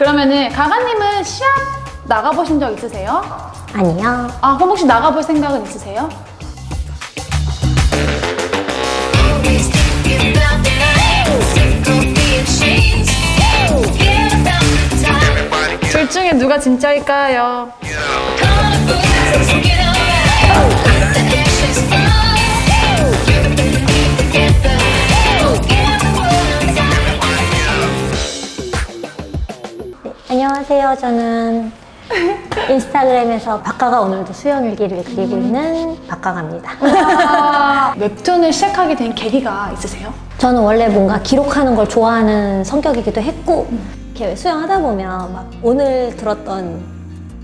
그러면은 가가님은 시합 나가보신 적 있으세요? 아니요. 아 그럼 혹시 나가볼 생각은 있으세요? 둘 중에 누가 진짜일까요? 안녕하세요. 저는 인스타그램에서 박가가 오늘도 수영 일기를 그리고 있는 박가가입니다. 아, 웹툰을 시작하게 된 계기가 있으세요? 저는 원래 뭔가 기록하는 걸 좋아하는 성격이기도 했고 이렇게 수영하다 보면 막 오늘 들었던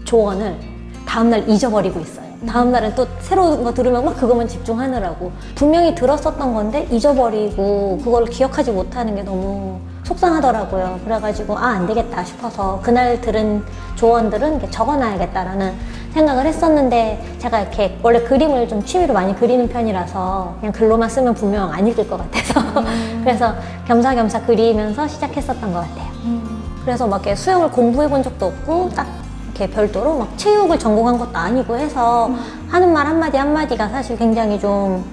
조언을 다음날 잊어버리고 있어요. 다음날은 또 새로운 거 들으면 막 그것만 집중하느라고 분명히 들었었던 건데 잊어버리고 그걸 기억하지 못하는 게 너무 속상하더라고요. 그래가지고 아 안 되겠다 싶어서 그날 들은 조언들은 적어놔야겠다라는 생각을 했었는데 제가 이렇게 원래 그림을 좀 취미로 많이 그리는 편이라서 그냥 글로만 쓰면 분명 안 읽을 것 같아서 그래서 겸사겸사 그리면서 시작했었던 것 같아요. 그래서 막 이렇게 수영을 공부해 본 적도 없고 딱 이렇게 별도로 막 체육을 전공한 것도 아니고 해서 하는 말 한마디 한마디가 사실 굉장히 좀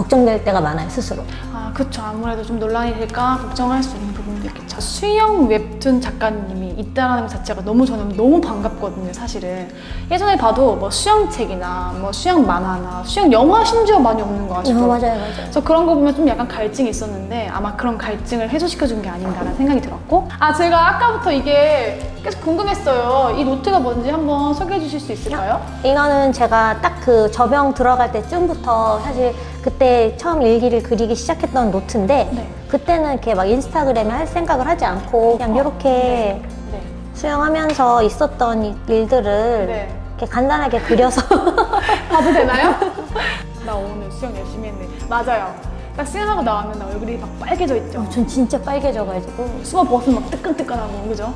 걱정될 때가 많아요 스스로. 아 그쵸 아무래도 좀 논란이 될까 걱정할 수 있는 부분도 있겠죠 수영 웹툰 작가님이 있다는 것 자체가 너무 저는 너무 반갑거든요 사실은 예전에 봐도 뭐 수영책이나 뭐 수영 만화나 수영 영화 심지어 많이 없는 거 아시죠? 어, 맞아요, 맞아요. 그래서 그런 거 보면 좀 약간 갈증이 있었는데 아마 그런 갈증을 해소시켜 준 게 아닌가라는 생각이 들었고 아 제가 아까부터 이게 계속 궁금했어요 이 노트가 뭔지 한번 소개해 주실 수 있을까요? 이거는 제가 딱 그 저병 들어갈 때쯤부터 사실 그때 처음 일기를 그리기 시작했던 노트인데 네. 그때는 이렇게 막 인스타그램에 할 생각을 하지 않고 그냥 이렇게 네. 수영하면서 있었던 이 일들을 네. 이렇게 간단하게 그려서 봐도 되나요? 나 오늘 수영 열심히 했네 맞아요 딱 수영하고 나오면 나 얼굴이 막 빨개져 있죠 전 진짜 빨개져가지고 수업 벗으면 막 뜨끈뜨끈하고 그죠?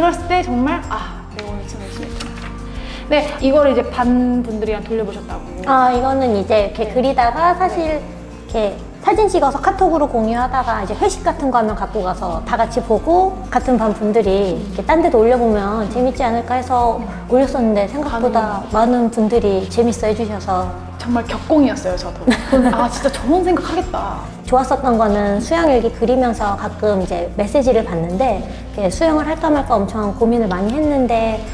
그랬을 때 정말 아 내가 오늘 수영 열심히 했구나 네 이거를 이제 반 분들이랑 돌려보셨다고. 아 이거는 이제 이렇게 그리다가 사실 이렇게 사진 찍어서 카톡으로 공유하다가 이제 회식 같은 거 하면 갖고 가서 다 같이 보고 같은 반 분들이 이렇게 딴 데도 올려보면 재밌지 않을까 해서 올렸었는데 생각보다 많은 분들이 재밌어 해주셔서. 정말 격공이었어요 저도. 아 진짜 저런 생각 하겠다 좋았었던 거는 수영 일기 그리면서 가끔 이제 메시지를 이렇게 수영을 할까 말까 엄청 고민을 많이 했는데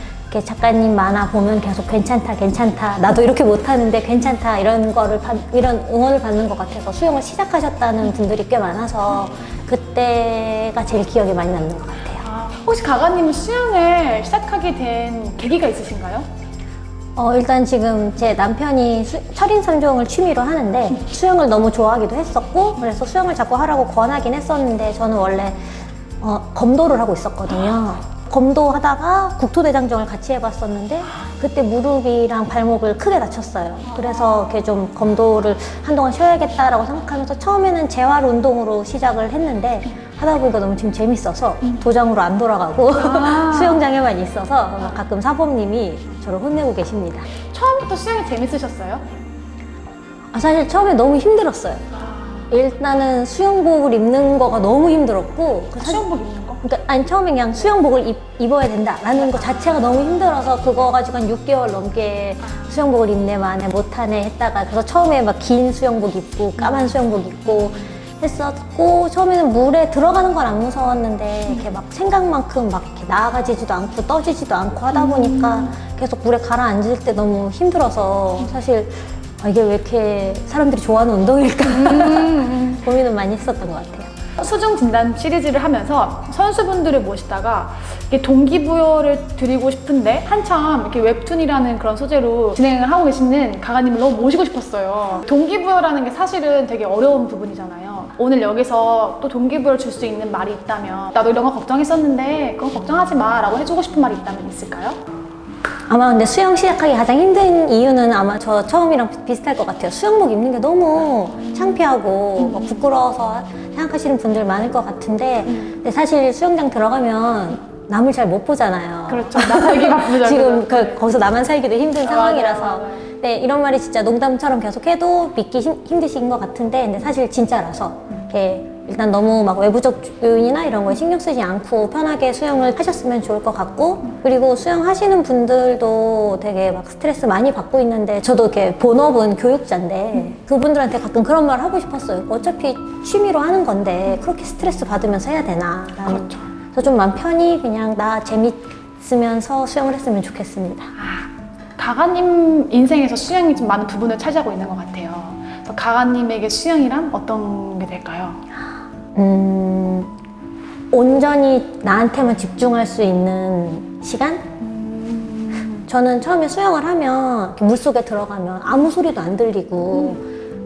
작가님 만화 보면 계속 괜찮다 괜찮다 나도 이렇게 못하는데 괜찮다 이런 거를 받- 이런 응원을 받는 것 같아서 수영을 시작하셨다는 분들이 꽤 많아서 그때가 제일 기억에 많이 남는 것 같아요. 아, 혹시 가가님은 수영을 시작하게 된 계기가 있으신가요? 어, 일단 지금 제 남편이 수- 철인 삼종을 취미로 하는데 수영을 너무 좋아하기도 했었고 그래서 수영을 자꾸 하라고 권하긴 했었는데 저는 원래 어, 검도를 하고 있었거든요. 검도 하다가 국토대장정을 같이 해봤었는데 그때 무릎이랑 발목을 크게 다쳤어요. 그래서 이렇게 좀 검도를 한동안 쉬어야겠다라고 생각하면서 처음에는 재활 운동으로 시작을 했는데 하다 보니까 너무 지금 재밌어서 도장으로 안 돌아가고 수영장에만 있어서 막 가끔 사범님이 저를 혼내고 계십니다. 처음부터 수영이 재밌으셨어요? 아, 사실 처음에 너무 힘들었어요. 일단은 수영복을 입는 거가 너무 힘들었고 그 사실- 수영복 입는 거? 그러니까 아니 처음에 그냥 수영복을 입, 입어야 된다라는 것 자체가 너무 힘들어서 그거 가지고 한 6개월 넘게 수영복을 입네 마네 못하네 했다가 그래서 처음에 막 긴 수영복 입고 까만 수영복 입고 했었고 처음에는 물에 들어가는 건안 무서웠는데 이렇게 막 생각만큼 막 이렇게 나아가지지도 않고 떠지지도 않고 하다 보니까 계속 물에 가라앉을 때 너무 힘들어서 사실 아, 이게 왜 이렇게 사람들이 좋아하는 운동일까 고민은 많이 했었던 것 같아요. 수중 진단 시리즈를 하면서 선수분들을 모시다가 이렇게 동기부여를 드리고 싶은데 한참 이렇게 웹툰이라는 그런 소재로 진행을 하고 계시는 가가님을 너무 모시고 싶었어요. 동기부여라는 게 사실은 되게 어려운 부분이잖아요. 오늘 여기서 또 동기부여를 줄 수 있는 말이 있다면 나도 이런 거 걱정했었는데 그건 걱정하지 마 라고 해주고 싶은 말이 있다면 있을까요? 아마 근데 수영 시작하기 가장 힘든 이유는 아마 저 처음이랑 비- 비슷할 것 같아요. 수영복 입는 게 너무 창피하고 막 부끄러워서 생각하시는 분들 많을 것 같은데 근데 사실 수영장 들어가면 남을 잘 못 보잖아요. 그렇죠. 나 살기 바쁘죠. 지금 그, 거기서 나만 살기도 힘든 맞아요, 상황이라서 네, 이런 말이 진짜 농담처럼 계속 해도 믿기 힘, 힘드신 것 같은데, 근데 사실 진짜라서. 이렇게 일단 너무 막 외부적 요인이나 이런 거에 신경 쓰지 않고 편하게 수영을 하셨으면 좋을 것 같고, 그리고 수영하시는 분들도 되게 막 스트레스 많이 받고 있는데, 저도 이렇게 본업은 교육자인데, 그분들한테 가끔 그런 말 하고 싶었어요. 어차피 취미로 하는 건데, 그렇게 스트레스 받으면서 해야 되나. 그렇죠. 그래서 좀 마음 편히 그냥 나 재밌으면서 수영을 했으면 좋겠습니다. 가가님 인생에서 수영이 좀 많은 부분을 차지하고 있는 것 같아요. 그래서 가가님에게 수영이란 어떤 게 될까요? 음, 온전히 나한테만 집중할 수 있는 시간? 저는 처음에 수영을 하면 물속에 들어가면 아무 소리도 안 들리고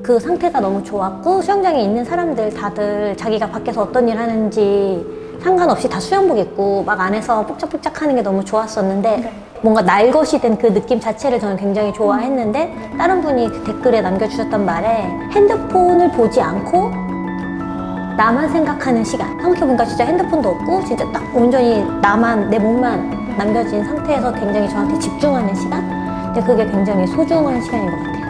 그 상태가 너무 좋았고 수영장에 있는 사람들 다들 자기가 밖에서 어떤 일 하는지 상관없이 다 수영복 입고 막 안에서 폭짝폭짝 하는 게 너무 좋았었는데 네. 뭔가 날 것이 된 그 느낌 자체를 저는 굉장히 좋아했는데 다른 분이 그 댓글에 남겨주셨던 말에 핸드폰을 보지 않고 나만 생각하는 시간. 생각해보니까 진짜 핸드폰도 없고, 진짜 딱 온전히 나만, 내 몸만 남겨진 상태에서 굉장히 저한테 집중하는 시간? 근데 그게 굉장히 소중한 시간인 것 같아요.